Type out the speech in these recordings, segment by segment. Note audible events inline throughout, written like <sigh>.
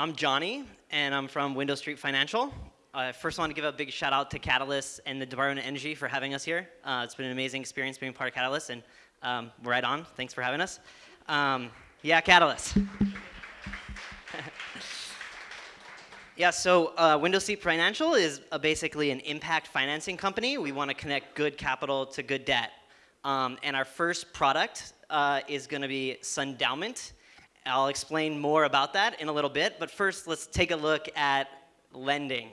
I'm Johnny, and I'm from Window Street Financial. I first want to give a big shout out to Catalyst and the Department of Energy for having us here. Uh, it's been an amazing experience being part of Catalyst, and um, we're right on. Thanks for having us. Um, yeah, Catalyst. <laughs> yeah, so uh, Window Street Financial is a, basically an impact financing company. We want to connect good capital to good debt. Um, and our first product uh, is going to be Sundowment. I'll explain more about that in a little bit, but first let's take a look at lending.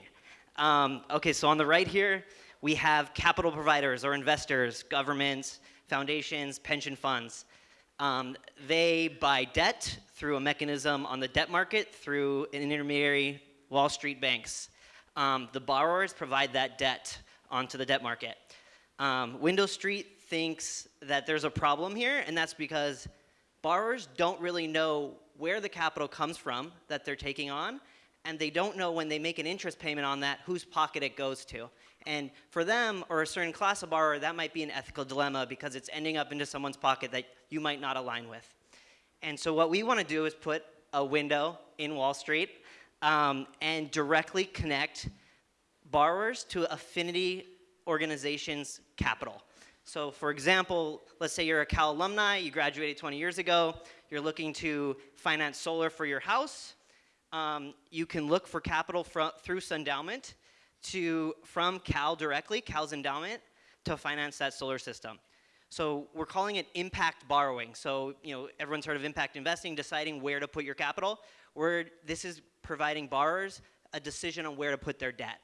Um, okay, so on the right here, we have capital providers or investors, governments, foundations, pension funds. Um, they buy debt through a mechanism on the debt market through an intermediary, Wall Street banks. Um, the borrowers provide that debt onto the debt market. Um, Window Street thinks that there's a problem here, and that's because borrowers don't really know where the capital comes from that they're taking on, and they don't know when they make an interest payment on that, whose pocket it goes to. And for them, or a certain class of borrower, that might be an ethical dilemma because it's ending up into someone's pocket that you might not align with. And so what we want to do is put a window in Wall Street um, and directly connect borrowers to affinity organizations' capital. So for example, let's say you're a Cal alumni, you graduated 20 years ago, you're looking to finance solar for your house. Um, you can look for capital through Sundowment to, from Cal directly, Cal's endowment, to finance that solar system. So we're calling it impact borrowing. So you know everyone's heard of impact investing, deciding where to put your capital. Where this is providing borrowers a decision on where to put their debt.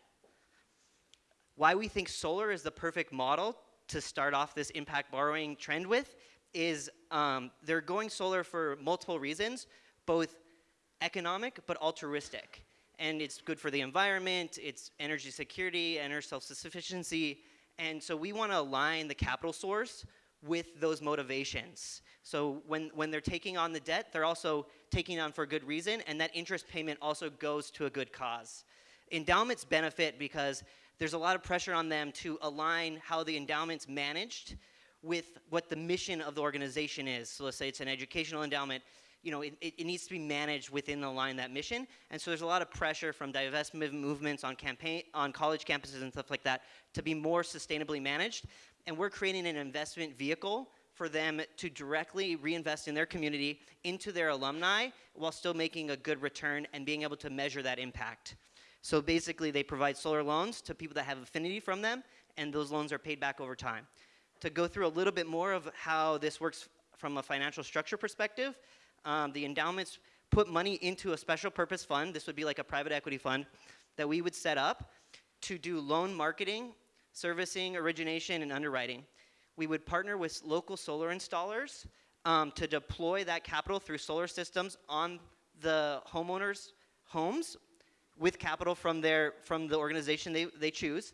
Why we think solar is the perfect model to start off this impact borrowing trend with is um, they're going solar for multiple reasons, both economic but altruistic. And it's good for the environment, it's energy security, energy self-sufficiency, and so we want to align the capital source with those motivations. So when, when they're taking on the debt, they're also taking on for a good reason, and that interest payment also goes to a good cause. Endowments benefit because there's a lot of pressure on them to align how the endowment's managed with what the mission of the organization is. So let's say it's an educational endowment, you know, it, it, needs to be managed within the line that mission. And so there's a lot of pressure from divestment movements on campaign, on college campuses and stuff like that to be more sustainably managed. And we're creating an investment vehicle for them to directly reinvest in their community into their alumni while still making a good return and being able to measure that impact. So basically, they provide solar loans to people that have affinity from them, and those loans are paid back over time. To go through a little bit more of how this works from a financial structure perspective, um, the endowments put money into a special purpose fund. This would be like a private equity fund that we would set up to do loan marketing, servicing, origination, and underwriting. We would partner with local solar installers um, to deploy that capital through solar systems on the homeowners' homes with capital from, their, from the organization they, they choose.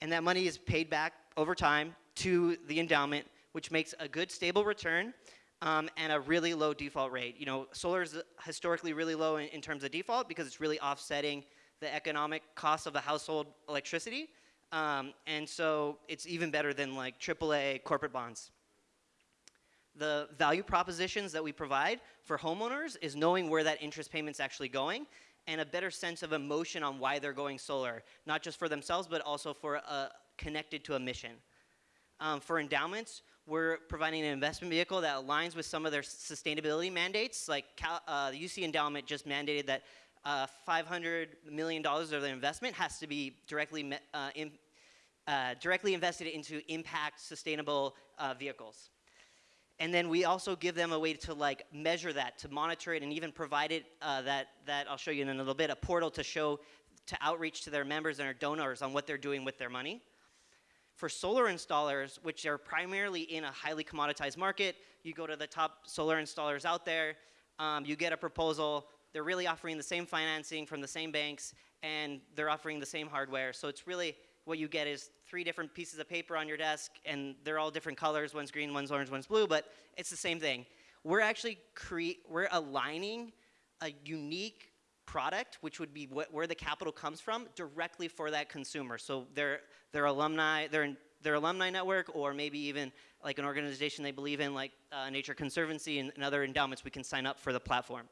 And that money is paid back over time to the endowment, which makes a good stable return um, and a really low default rate. You know, solar is historically really low in, in, terms of default because it's really offsetting the economic cost of the household electricity. Um, and so it's even better than like AAA corporate bonds. The value propositions that we provide for homeowners is knowing where that interest payment's actually going and a better sense of emotion on why they're going solar, not just for themselves, but also for uh, connected to a mission. Um, for endowments, we're providing an investment vehicle that aligns with some of their sustainability mandates. Like Cal, uh, the UC endowment just mandated that uh, $500 million of their investment has to be directly, uh, in, uh, directly invested into impact sustainable uh, vehicles. And then we also give them a way to like measure that, to monitor it, and even provide it uh, that, that I'll show you in a little bit, a portal to show, to outreach to their members and their donors on what they're doing with their money. For solar installers, which are primarily in a highly commoditized market, you go to the top solar installers out there, um, you get a proposal, they're really offering the same financing from the same banks, and they're offering the same hardware. So it's really what you get is three different pieces of paper on your desk, and they're all different colors. One's green, one's orange, one's blue, but it's the same thing. We're actually create, we're aligning a unique product, which would be what, where the capital comes from, directly for that consumer. So their their alumni, their their alumni network, or maybe even like an organization they believe in, like uh, Nature Conservancy and, and other endowments, we can sign up for the platform.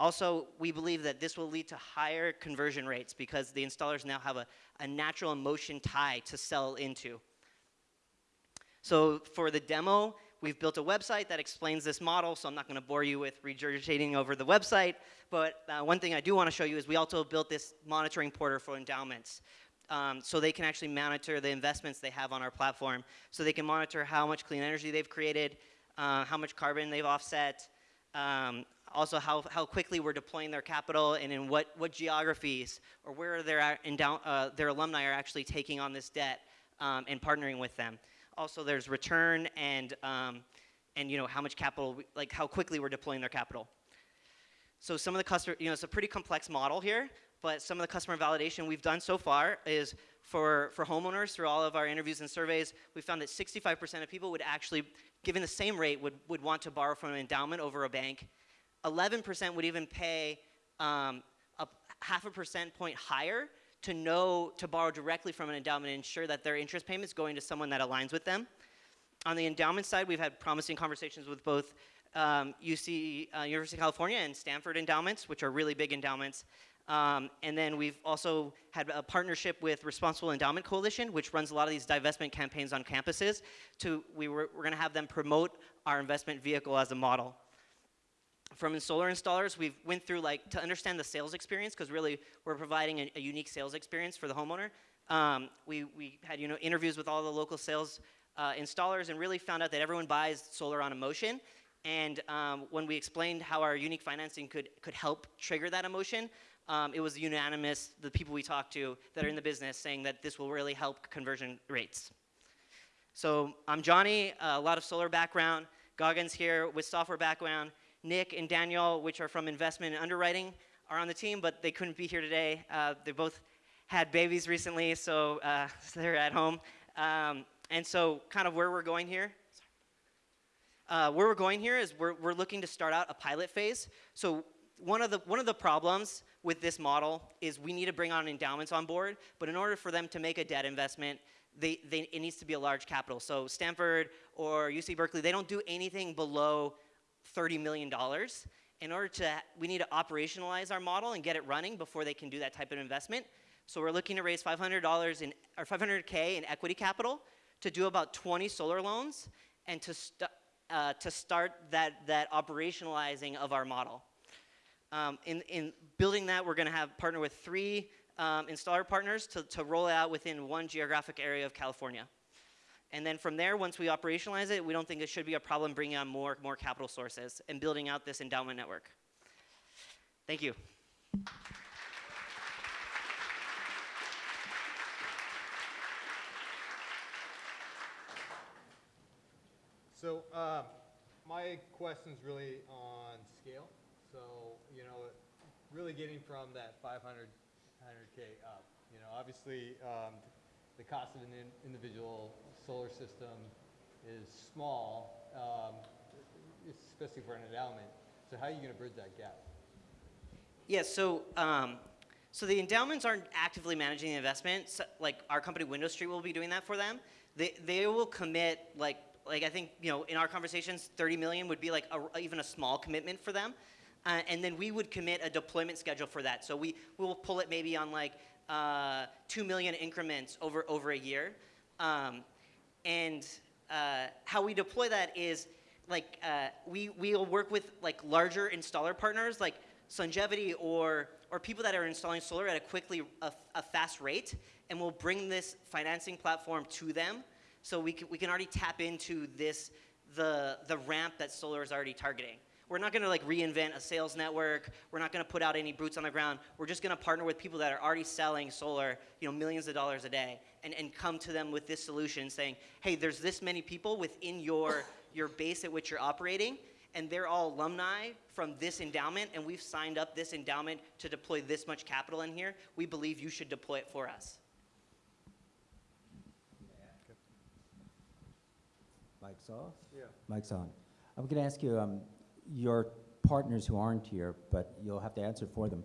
Also, we believe that this will lead to higher conversion rates because the installers now have a, a natural emotion tie to sell into. So for the demo, we've built a website that explains this model, so I'm not going to bore you with regurgitating over the website. But uh, one thing I do want to show you is we also built this monitoring portal for endowments. Um, so they can actually monitor the investments they have on our platform. So they can monitor how much clean energy they've created, uh, how much carbon they've offset, um, also how, how quickly we're deploying their capital and in what, what geographies or where their, endow, uh, their alumni are actually taking on this debt um, and partnering with them. Also, there's return and, um, and you know, how much capital, we, like how quickly we're deploying their capital. So some of the customer, you know, it's a pretty complex model here, but some of the customer validation we've done so far is for, for homeowners through all of our interviews and surveys, we found that 65% of people would actually, given the same rate, would, would want to borrow from an endowment over a bank. 11% would even pay um, a half a percent point higher to know to borrow directly from an endowment and ensure that their interest payments going to someone that aligns with them. On the endowment side, we've had promising conversations with both um, UC, uh, University of California and Stanford endowments, which are really big endowments. Um, and then we've also had a partnership with Responsible Endowment Coalition, which runs a lot of these divestment campaigns on campuses. To, we were, we're going to have them promote our investment vehicle as a model from solar installers, we've went through like to understand the sales experience because really we're providing a, a, unique sales experience for the homeowner. Um, we, we had you know interviews with all the local sales uh, installers and really found out that everyone buys solar on emotion. And um, when we explained how our unique financing could could help trigger that emotion, um, it was unanimous. The people we talked to that are in the business saying that this will really help conversion rates. So I'm Johnny, a lot of solar background. Goggins here with software background. Nick and Daniel, which are from investment and underwriting, are on the team, but they couldn't be here today. Uh, they both had babies recently, so, uh, so <laughs> they're at home. Um, and so kind of where we're going here, uh, where we're going here is we're, we're looking to start out a pilot phase. So one of the one of the problems with this model is we need to bring on endowments on board, but in order for them to make a debt investment, they, they, it needs to be a large capital. So Stanford or UC Berkeley, they don't do anything below $30 million. In order to, we need to operationalize our model and get it running before they can do that type of investment. So we're looking to raise $500 in, or 500K in equity capital to do about 20 solar loans and to, st uh, to start that, that operationalizing of our model. Um, in, in building that, we're gonna have partner with three um, installer partners to, to roll out within one geographic area of California. And then from there, once we operationalize it, we don't think it should be a problem bringing on more, more capital sources and building out this endowment network. Thank you. So uh, my question is really on scale. So, you know, really getting from that 500, 100K up. You know, obviously um, the cost of an in individual solar system is small, um, especially for an endowment. So how are you going to bridge that gap? Yeah, so um, so the endowments aren't actively managing the investment. So, like our company, Window Street, will be doing that for them. They they will commit like like I think you know in our conversations, 30 million would be like a, even a small commitment for them. Uh, and then we would commit a deployment schedule for that. So we will pull it maybe on like uh, 2 million increments over, over a year. Um, and uh, how we deploy that is like uh, we we'll work with like larger installer partners like Sungevity or or people that are installing solar at a quickly a, a fast rate, and we'll bring this financing platform to them, so we can, we can already tap into this the the ramp that solar is already targeting. We're not going to like reinvent a sales network. We're not going to put out any boots on the ground. We're just going to partner with people that are already selling solar, you know, millions of dollars a day, and, and come to them with this solution, saying, hey, there's this many people within your <laughs> your base at which you're operating, and they're all alumni from this endowment, and we've signed up this endowment to deploy this much capital in here. We believe you should deploy it for us. Mike's off? Yeah. Mike's on. I'm going to ask you, um, your partners who aren't here, but you'll have to answer for them.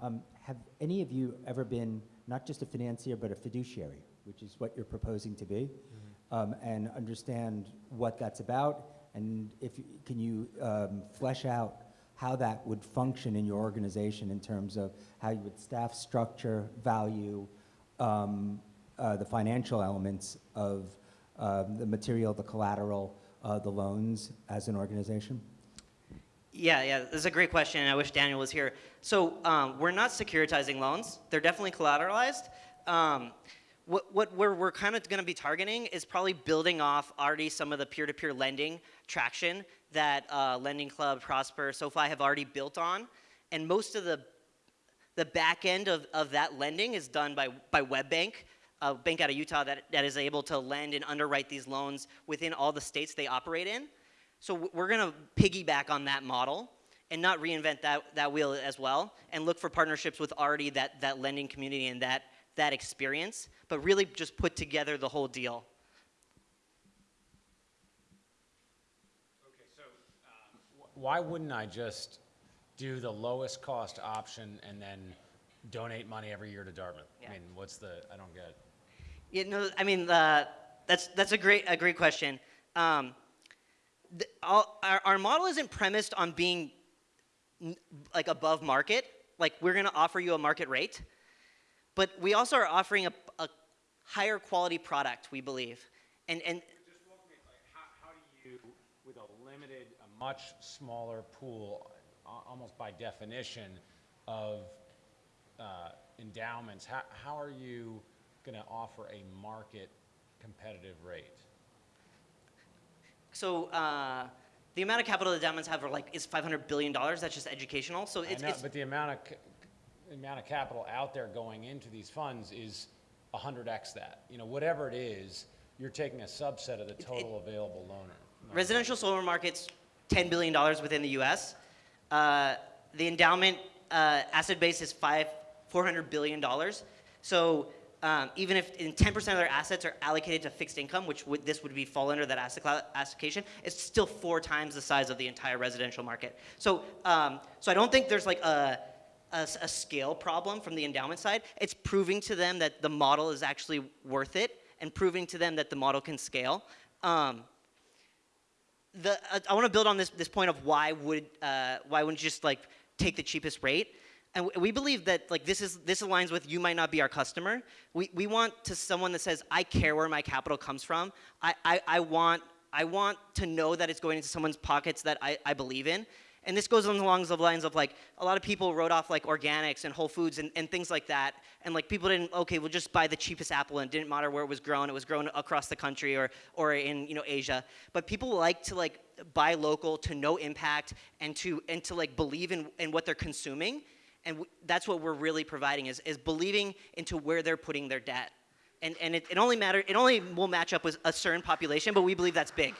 Um, have any of you ever been not just a financier, but a fiduciary, which is what you're proposing to be, mm -hmm. um, and understand what that's about? And if can you um, flesh out how that would function in your organization in terms of how you would staff structure, value, um, uh, the financial elements of um, the material, the collateral, uh, the loans as an organization? Yeah, yeah, this is a great question, and I wish Daniel was here. So um, we're not securitizing loans; they're definitely collateralized. Um, what, what we're, we're kind of going to be targeting is probably building off already some of the peer-to-peer lending traction that uh, Lending Club, Prosper, SoFi have already built on, and most of the the back end of, of that lending is done by, by WebBank, a bank out of Utah that, that is able to lend and underwrite these loans within all the states they operate in. So we're going to piggyback on that model and not reinvent that, that wheel as well and look for partnerships with already that, that lending community and that, that experience, but really just put together the whole deal. Okay, so um, why wouldn't I just do the lowest cost option and then donate money every year to Dartmouth? Yeah. I mean, what's the, I don't get it. Yeah, no, I mean, uh, that's, that's a, great, a great question. Um, all, our, our model isn't premised on being like above market, like we're going to offer you a market rate, but we also are offering a, a higher quality product, we believe. And, and Just walk me, like, how, how do you, with a limited, a much smaller pool, almost by definition, of uh, endowments, how, how are you going to offer a market competitive rate? So uh, the amount of capital the endowments have are like is $500 billion. That's just educational. So it's, know, it's but the amount of, the amount of capital out there going into these funds is a hundred X that. You know, whatever it is, you're taking a subset of the total available loaner. Residential solar market's $10 billion within the US. Uh, the endowment uh, asset base is five, $400 billion. So um, even if in 10% of their assets are allocated to fixed income, which would, this would be fall under that asset class allocation, it's still four times the size of the entire residential market. So, um, so I don't think there's like a, a, a scale problem from the endowment side. It's proving to them that the model is actually worth it and proving to them that the model can scale. Um, the uh, I want to build on this this point of why would uh, why wouldn't you just like take the cheapest rate? And we believe that like this is this aligns with you might not be our customer. We we want to someone that says I care where my capital comes from. I I, I want I want to know that it's going into someone's pockets that I, I believe in. And this goes along the lines of like a lot of people wrote off like organics and Whole Foods and, and things like that. And like people didn't okay, we'll just buy the cheapest apple and didn't matter where it was grown. It was grown across the country or or in you know Asia. But people like to like buy local to know impact and to and to like believe in, in what they're consuming. And that's what we're really providing is, is believing into where they're putting their debt. And, and it, it only matter it only will match up with a certain population, but we believe that's big.